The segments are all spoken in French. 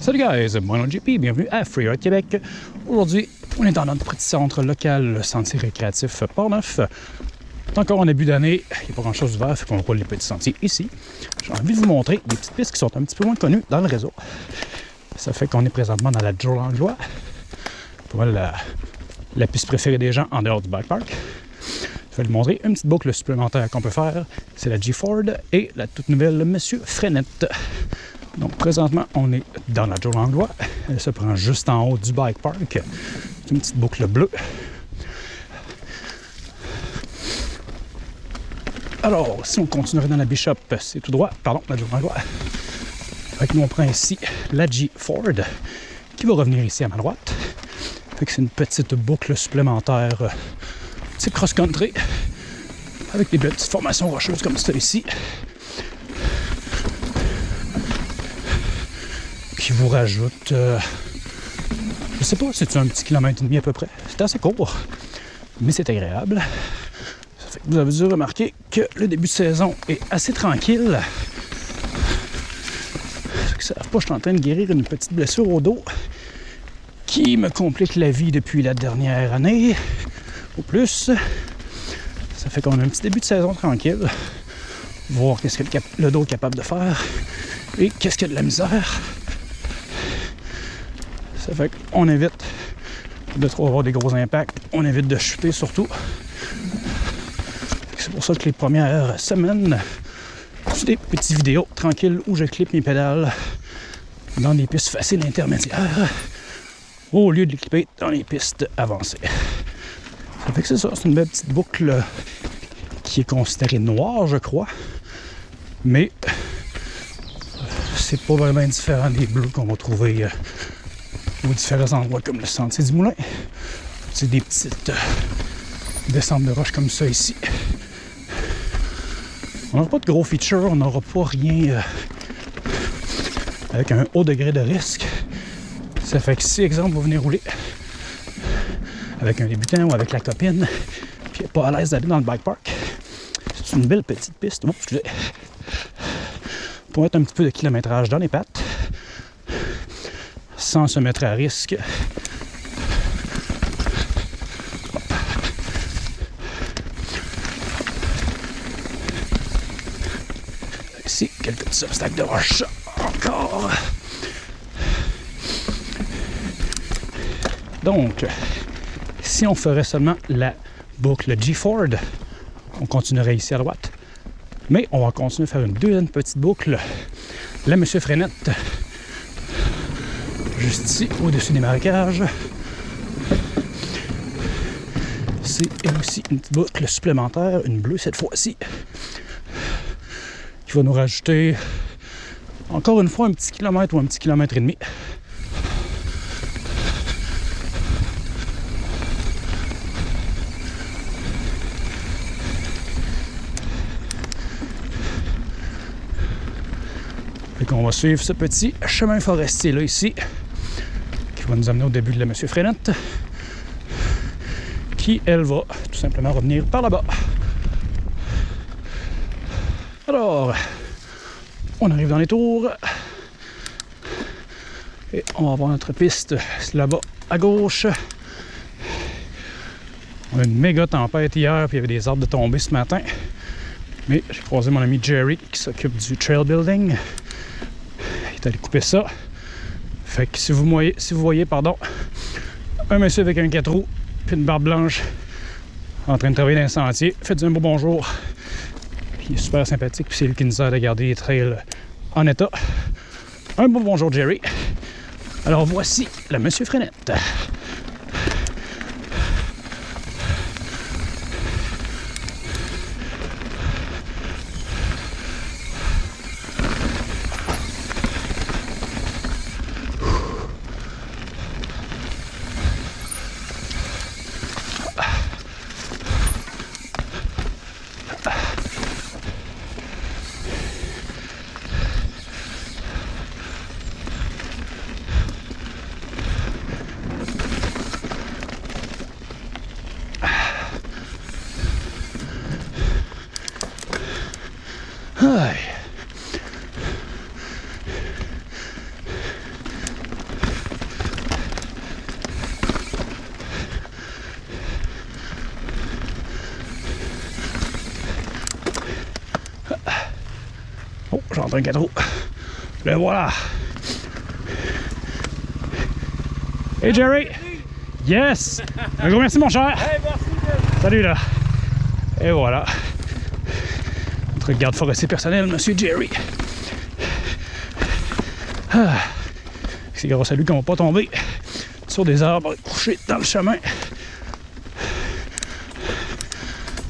Salut guys, moi JP, bienvenue à Freeride Québec. Aujourd'hui, on est dans notre petit centre local, le sentier récréatif Port-Neuf. C'est encore en début d'année, il n'y a pas grand chose d'ouvert, fait qu'on roule les petits sentiers ici. J'ai envie de vous montrer des petites pistes qui sont un petit peu moins connues dans le réseau. Ça fait qu'on est présentement dans la Joe Langlois. La piste préférée des gens en dehors du bike park. Je vais vous montrer une petite boucle supplémentaire qu'on peut faire. C'est la G-Ford et la toute nouvelle Monsieur Frenette. Donc présentement, on est dans la Joe Langlois. Elle se prend juste en haut du bike park. C'est une petite boucle bleue. Alors, si on continuerait dans la Bishop, c'est tout droit. Pardon, la Joe. Fait nous, on prend ici la G Ford qui va revenir ici à ma droite. Fait c'est une petite boucle supplémentaire, euh, type cross-country, avec des petites formations rocheuses comme ça qui vous rajoute, euh, je sais pas, c'est un petit kilomètre et demi à peu près? C'est assez court, mais c'est agréable. Ça fait que vous avez dû remarquer que le début de saison est assez tranquille. Ça pas, je suis en train de guérir une petite blessure au dos qui me complique la vie depuis la dernière année, au plus. Ça fait qu'on a un petit début de saison tranquille. Voir qu'est-ce que le dos est capable de faire et qu'est-ce qu'il y a de la misère. Qu'on évite de trop avoir des gros impacts. On évite de chuter surtout. C'est pour ça que les premières semaines, c'est des petites vidéos tranquilles où je clip mes pédales dans des pistes faciles intermédiaires au lieu de les clipper dans les pistes avancées. C'est ça, c'est une belle petite boucle qui est considérée noire, je crois. Mais c'est pas vraiment différent des bleus qu'on va trouver différents endroits comme le sentier du moulin. C'est des petites euh, descentes de roches comme ça ici. On n'aura pas de gros features, on n'aura pas rien euh, avec un haut degré de risque. Ça fait que si, exemple, vous venez rouler avec un débutant ou avec la copine, puis pas à l'aise d'aller dans le bike park, c'est une belle petite piste. Oh, excusez. Pour mettre un petit peu de kilométrage dans les pattes sans se mettre à risque. Ici, quelques petits obstacles de roche. Encore. Donc, si on ferait seulement la boucle G-Ford, on continuerait ici à droite. Mais on va continuer à faire une deuxième petite boucle. La Monsieur Frenette juste ici, au-dessus des marécages. C'est aussi une petite boucle supplémentaire, une bleue cette fois-ci, qui va nous rajouter encore une fois un petit kilomètre ou un petit kilomètre et demi. Et on va suivre ce petit chemin forestier là ici va nous amener au début de la Monsieur Frenette, qui, elle, va tout simplement revenir par là-bas. Alors, on arrive dans les tours. Et on va voir notre piste là-bas à gauche. On a une méga tempête hier, puis il y avait des arbres de tomber ce matin. Mais j'ai croisé mon ami Jerry qui s'occupe du trail building. Il est allé couper ça. Fait que si vous voyez, si vous voyez pardon, un monsieur avec un 4 roues puis une barbe blanche en train de travailler dans un sentier, faites un beau bonjour. Il est super sympathique, puis c'est lui qui nous aide à garder les trails en état. Un beau bonjour, Jerry. Alors voici le Monsieur Frenette. Un 4 roues. Le voilà. Hey Jerry! Yes! Un gros merci mon cher! Salut là! Et voilà. Notre garde forestier personnel, Monsieur Jerry. Ah. C'est grâce à lui qu'on va pas tomber sur des arbres couchés dans le chemin.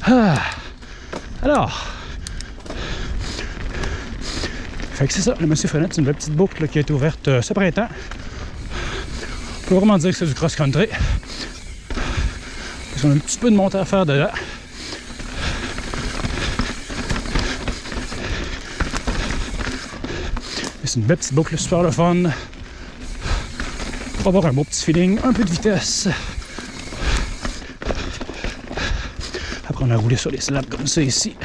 Ah. Alors. Fait c'est ça, le Monsieur Frenette, c'est une belle petite boucle qui a été ouverte euh, ce printemps. On peut vraiment dire que c'est du cross-country. Parce qu'on a un petit peu de montée à faire dedans. C'est une belle petite boucle super le fun. Pour avoir un beau petit feeling, un peu de vitesse. Après, on a roulé sur les slabs comme ça ici.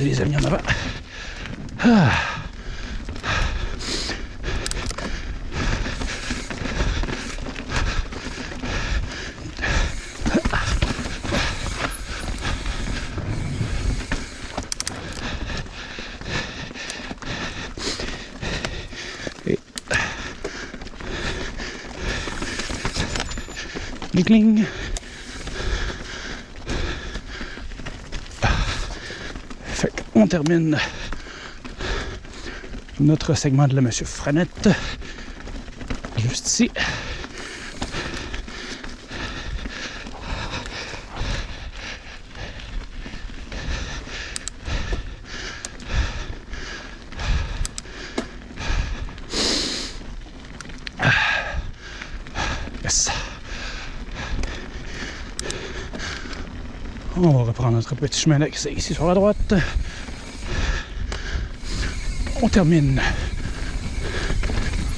Croiser les amis en avant. Ah gling. Fait qu'on termine notre segment de la Monsieur Franette juste ici. On va reprendre notre petit chemin d'accès ici sur la droite. On termine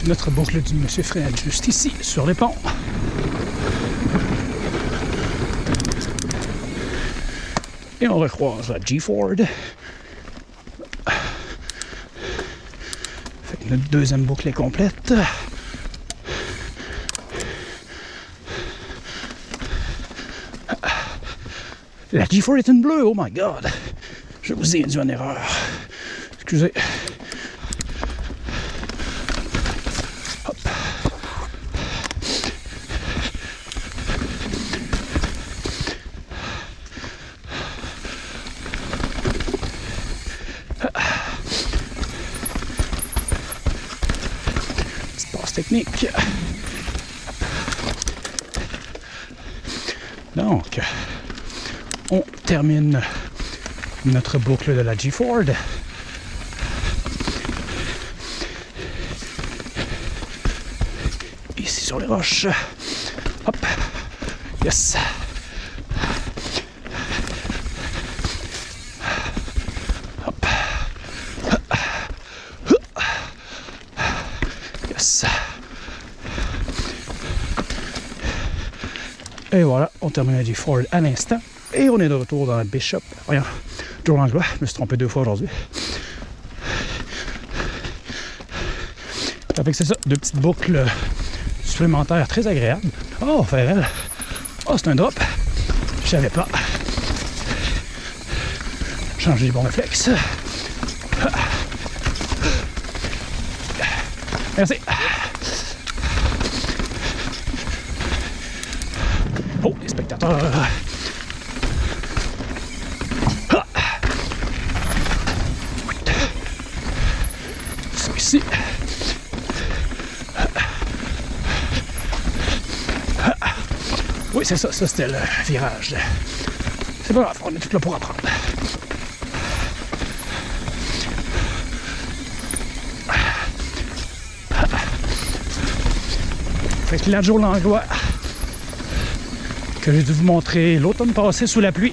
notre boucle du Monsieur Fred juste ici, sur les ponts. Et on recroise la G-Ford. Fait que notre deuxième boucle est complète. La G4 est une bleue, oh my god! Je vous ai induit en erreur. Excusez. Donc, on termine notre boucle de la G-Ford. Ici sur les roches. Hop. Yes. Hop. Yes. Et voilà, on termine la G-Ford à l'instant. Et on est de retour dans la Bishop. Voyons, Joe Langlois, je me suis trompé deux fois aujourd'hui. Fait que c'est ça, deux petites boucles supplémentaires très agréables. Oh, Ferrel. Oh, c'est un drop. Je savais pas. Changer les bons réflexes. Merci. Ici. Oui, c'est ça, ça c'était le virage. C'est pas grave, on est tout là pour apprendre. Fait que la Joe Langlois que j'ai dû vous montrer l'automne passé sous la pluie.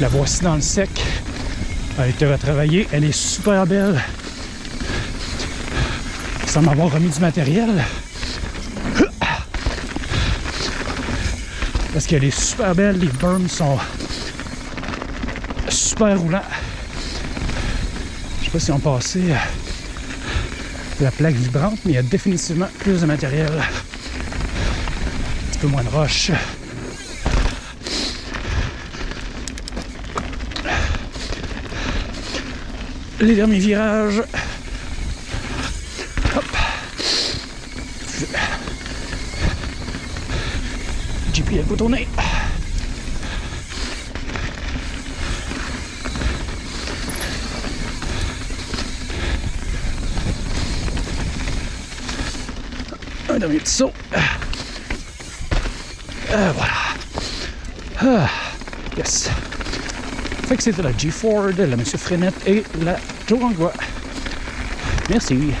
La voici dans le sec. Elle a été retravaillée. Elle est super belle. Sans m'avoir remis du matériel. Parce qu'elle est super belle. Les berms sont super roulants. Je sais pas si on passé la plaque vibrante, mais il y a définitivement plus de matériel. Un peu moins de roche. les derniers virages. Hop. JP, elle peut tourner. Un dernier petit saut. Euh, voilà. Ah, yes. Fait que c'était la G Ford, la Monsieur Frenette et la Joe Merci.